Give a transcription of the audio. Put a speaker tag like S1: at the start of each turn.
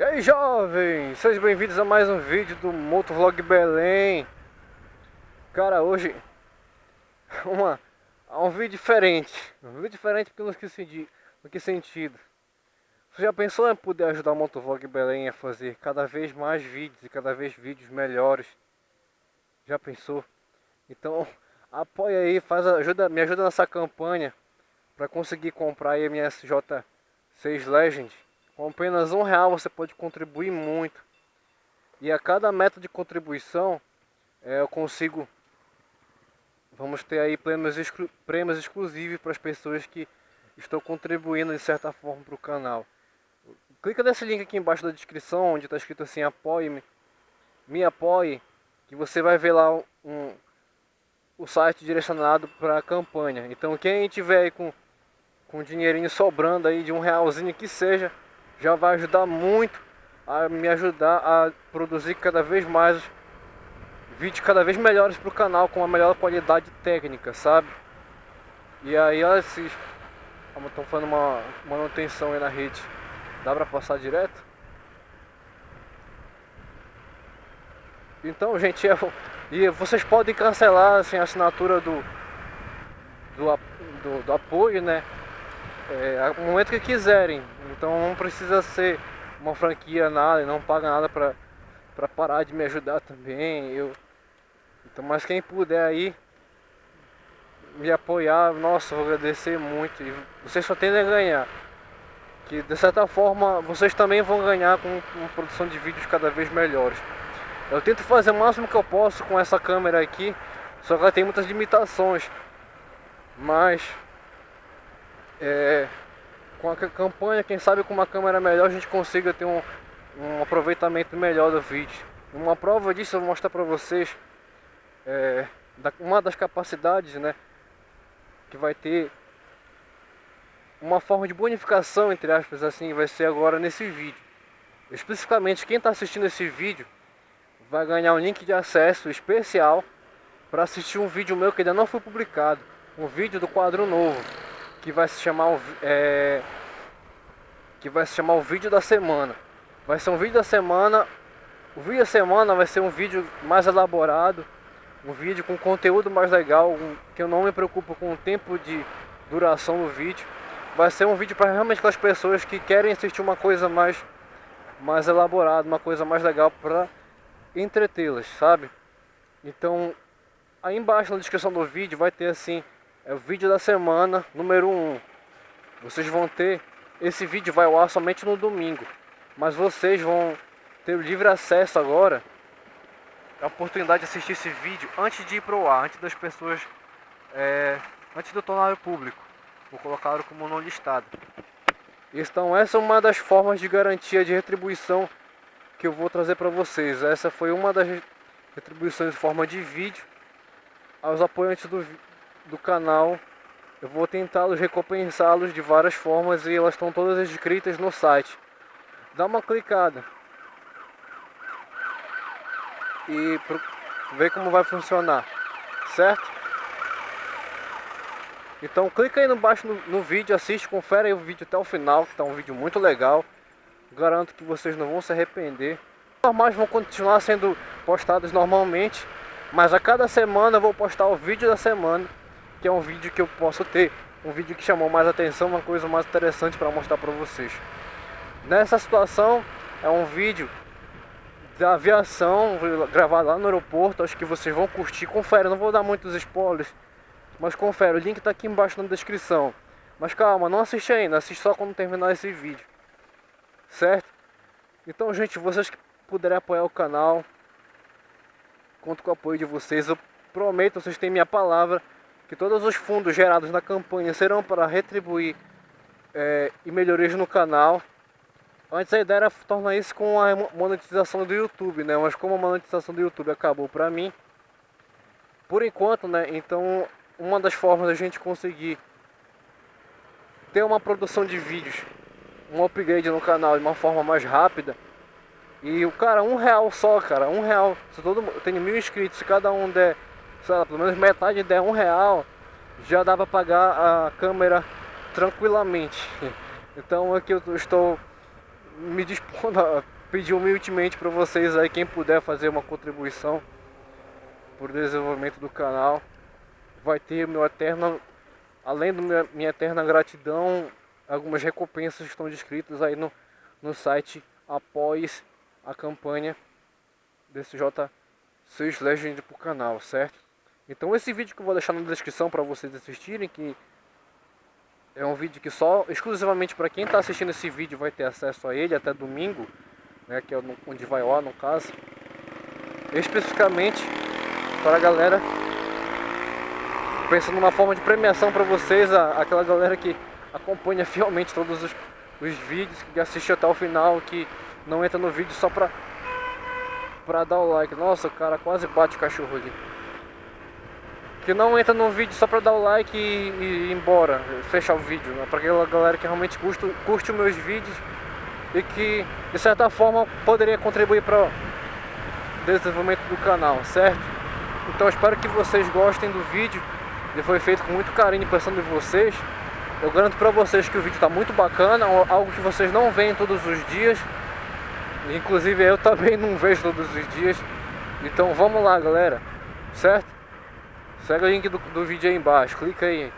S1: E aí jovens, sejam bem-vindos a mais um vídeo do Motovlog Belém. Cara, hoje uma, um vídeo diferente. Um vídeo diferente porque no que, sentido, no que sentido. Você já pensou em poder ajudar o Motovlog Belém a fazer cada vez mais vídeos e cada vez vídeos melhores? Já pensou? Então apoia aí, faz, ajuda, me ajuda nessa campanha para conseguir comprar a minha SJ6 Legend com apenas um real você pode contribuir muito. E a cada meta de contribuição é, eu consigo, vamos ter aí prêmios, exclu, prêmios exclusivos para as pessoas que estão contribuindo de certa forma para o canal. Clica nesse link aqui embaixo da descrição, onde está escrito assim, apoie-me, me apoie, que você vai ver lá um, o site direcionado para a campanha. Então quem tiver aí com, com dinheirinho sobrando aí de um realzinho que seja, já vai ajudar muito a me ajudar a produzir cada vez mais vídeos cada vez melhores para o canal com a melhor qualidade técnica, sabe? E aí olha se estão fazendo uma manutenção aí na rede, dá para passar direto? Então gente, eu, e vocês podem cancelar assim, a assinatura do, do, do, do apoio, né? É, no momento que quiserem. Então não precisa ser uma franquia nada, não paga nada pra, pra parar de me ajudar também. Eu, então, mas quem puder aí me apoiar, nossa, vou agradecer muito. E vocês só tendem a ganhar. Que de certa forma vocês também vão ganhar com uma produção de vídeos cada vez melhores. Eu tento fazer o máximo que eu posso com essa câmera aqui, só que ela tem muitas limitações. Mas é, com a campanha, quem sabe com uma câmera melhor a gente consiga ter um, um aproveitamento melhor do vídeo. Uma prova disso eu vou mostrar para vocês é, da, uma das capacidades, né, que vai ter uma forma de bonificação, entre aspas, assim, vai ser agora nesse vídeo. Especificamente, quem está assistindo esse vídeo vai ganhar um link de acesso especial para assistir um vídeo meu que ainda não foi publicado, um vídeo do quadro novo que vai se chamar o, é, que vai se chamar o vídeo da semana. Vai ser um vídeo da semana. O vídeo da semana vai ser um vídeo mais elaborado, um vídeo com conteúdo mais legal, um, que eu não me preocupo com o tempo de duração do vídeo. Vai ser um vídeo para realmente aquelas pessoas que querem assistir uma coisa mais mais elaborada, uma coisa mais legal para entretê-las, sabe? Então, aí embaixo na descrição do vídeo vai ter assim é o vídeo da semana número 1. Vocês vão ter, esse vídeo vai ao ar somente no domingo, mas vocês vão ter o livre acesso agora, a oportunidade de assistir esse vídeo antes de ir pro ar, antes das pessoas, é, antes do tornar público. Vou colocar como não listado. Então essa é uma das formas de garantia de retribuição que eu vou trazer para vocês. Essa foi uma das retribuições em forma de vídeo aos apoiantes do, do canal. Eu vou tentá-los recompensá-los de várias formas e elas estão todas escritas no site. Dá uma clicada. E ver como vai funcionar. Certo? Então clica aí no baixo no, no, vídeo, assiste, confere aí o vídeo até o final, que tá um vídeo muito legal. Garanto que vocês não vão se arrepender. Os normais vão continuar sendo postados normalmente, mas a cada semana eu vou postar o vídeo da semana que é um vídeo que eu posso ter, um vídeo que chamou mais atenção, uma coisa mais interessante para mostrar para vocês. Nessa situação é um vídeo da aviação gravado lá no aeroporto, acho que vocês vão curtir, confere, não vou dar muitos spoilers, mas confere, o link está aqui embaixo na descrição. Mas calma, não assiste ainda, assiste só quando terminar esse vídeo. Certo? Então, gente, vocês que puderem apoiar o canal, conto com o apoio de vocês. Eu prometo, vocês têm minha palavra, que todos os fundos gerados na campanha serão para retribuir é, e melhorias no canal. Antes a ideia era tornar isso com a monetização do YouTube, né? Mas como a monetização do YouTube acabou para mim, por enquanto, né? Então, uma das formas da gente conseguir ter uma produção de vídeos, um upgrade no canal de uma forma mais rápida. E o cara, um real só, cara, um real. Se todo tenho mil inscritos, se cada um der sei lá, pelo menos metade der um real, já dá para pagar a câmera tranquilamente. Então aqui eu estou me dispondo a pedir humildemente para vocês aí, quem puder fazer uma contribuição por desenvolvimento do canal, vai ter meu eterno, além da minha, minha eterna gratidão, algumas recompensas estão descritas aí no, no site após a campanha desse J6 Legend pro canal, certo? Então esse vídeo que eu vou deixar na descrição para vocês assistirem, que é um vídeo que só exclusivamente para quem está assistindo esse vídeo vai ter acesso a ele até domingo, né, que é onde vai lá no caso. Especificamente para a galera pensando numa forma de premiação para vocês, a, aquela galera que acompanha fielmente todos os, os vídeos, que assiste até o final, que não entra no vídeo só pra, pra dar o like. Nossa, o cara quase bate o cachorro ali que não entra no vídeo só pra dar o like e, e ir embora, fechar o vídeo, né? pra aquela galera que realmente curte, curte os meus vídeos e que de certa forma poderia contribuir para o desenvolvimento do canal, certo? Então espero que vocês gostem do vídeo, ele foi feito com muito carinho pensando em vocês. Eu garanto para vocês que o vídeo está muito bacana, algo que vocês não veem todos os dias. Inclusive eu também não vejo todos os dias. Então vamos lá galera, certo? Segue o link do, do vídeo aí embaixo, clica aí.